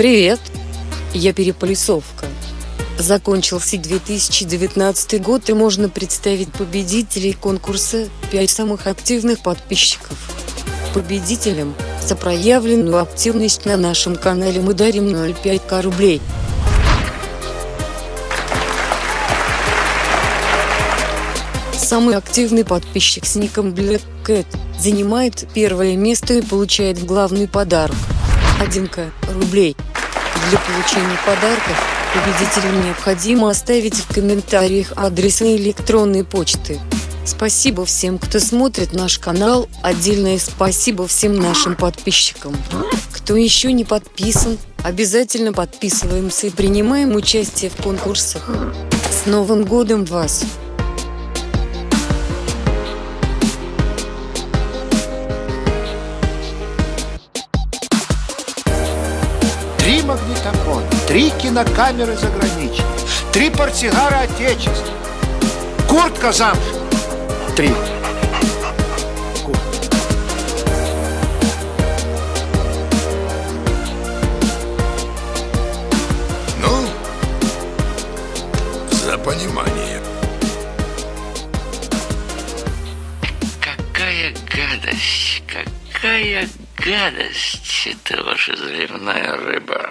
Привет, я Переполисовка. Закончился 2019 год и можно представить победителей конкурса «5 самых активных подписчиков». Победителям за проявленную активность на нашем канале мы дарим 0,5к рублей. Самый активный подписчик с ником Black Cat занимает первое место и получает главный подарок – 1к рублей. Для получения подарков победителям необходимо оставить в комментариях адрес электронной почты. Спасибо всем, кто смотрит наш канал. Отдельное спасибо всем нашим подписчикам. Кто еще не подписан, обязательно подписываемся и принимаем участие в конкурсах. С Новым годом вас! Три магнитофона, три кинокамеры заграничные, три портсигара отечества, куртка замшевая. Три. Ну, за понимание. Какая гадость, какая гадость, это ваша заливная рыба.